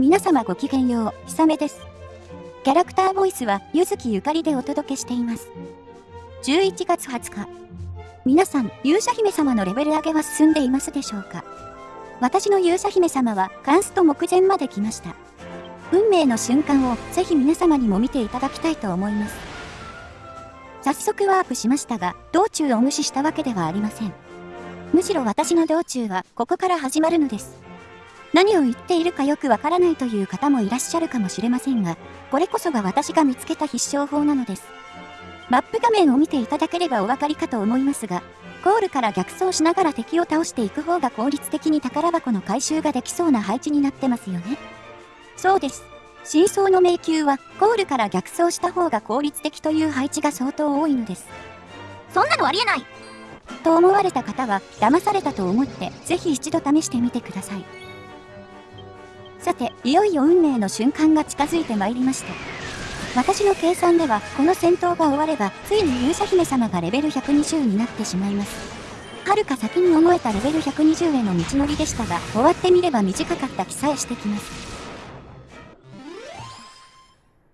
皆様ごきげんよう、ひさめです。キャラクターボイスは、ゆずきゆかりでお届けしています。11月20日。皆さん、勇者姫様のレベル上げは進んでいますでしょうか？私の勇者姫様は、カンスト目前まで来ました。運命の瞬間を、ぜひ皆様にも見ていただきたいと思います。早速ワープしましたが、道中を無視したわけではありません。むしろ私の道中は、ここから始まるのです。何を言っているかよくわからないという方もいらっしゃるかもしれませんが、これこそが私が見つけた必勝法なのです。マップ画面を見ていただければお分かりかと思いますが、ゴールから逆走しながら敵を倒していく方が効率的に宝箱の回収ができそうな配置になってますよね。そうです。真相の迷宮は、ゴールから逆走した方が効率的という配置が相当多いのです。そんなのありえないと思われた方は、騙されたと思って、ぜひ一度試してみてください。さて、いよいよ運命の瞬間が近づいてまいりました。私の計算では、この戦闘が終われば、ついに勇者姫様がレベル120になってしまいます。はるか先に思えたレベル120への道のりでしたが、終わってみれば短かった気さえしてきます。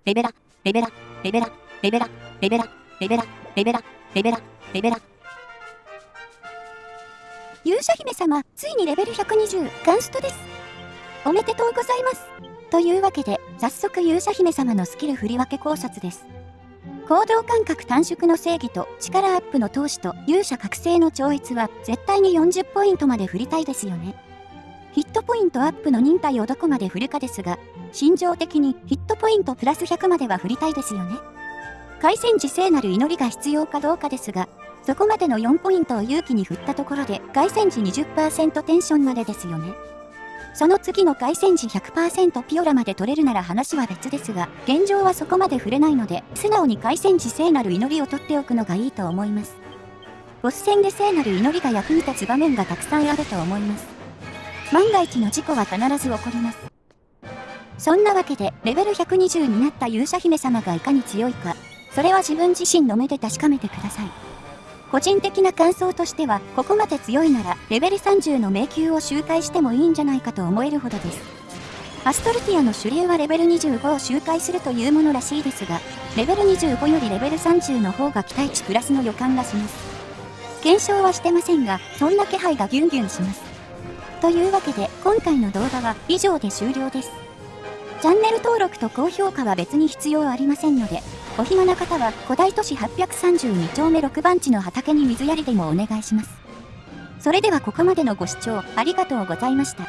レベラ、レベラ、レベラ、レベラ、レベラ、レベラ、レベラ、レベラ、レベラ。勇者姫様、ついにレベル120、ガンストです。おめでとうございます。というわけで、早速勇者姫様のスキル振り分け考察です。行動感覚短縮の正義と力アップの投資と勇者覚醒の超越は絶対に40ポイントまで振りたいですよね。ヒットポイントアップの忍耐をどこまで振るかですが、心情的にヒットポイントプラス100までは振りたいですよね。回戦時聖なる祈りが必要かどうかですが、そこまでの4ポイントを勇気に振ったところで、凱旋時20%テンションまでですよね。その次の凱旋時100%ピオラまで取れるなら話は別ですが、現状はそこまで触れないので、素直に凱旋時聖なる祈りを取っておくのがいいと思います。ボス戦で聖なる祈りが役に立つ場面がたくさんあると思います。万が一の事故は必ず起こります。そんなわけで、レベル120になった勇者姫様がいかに強いか、それは自分自身の目で確かめてください。個人的な感想としては、ここまで強いなら、レベル30の迷宮を周回してもいいんじゃないかと思えるほどです。アストルティアの主流はレベル25を周回するというものらしいですが、レベル25よりレベル30の方が期待値プラスの予感がします。検証はしてませんが、そんな気配がギュンギュンします。というわけで、今回の動画は以上で終了です。チャンネル登録と高評価は別に必要ありませんので、お暇な方は古代都市832丁目6番地の畑に水やりでもお願いします。それではここまでのご視聴ありがとうございました。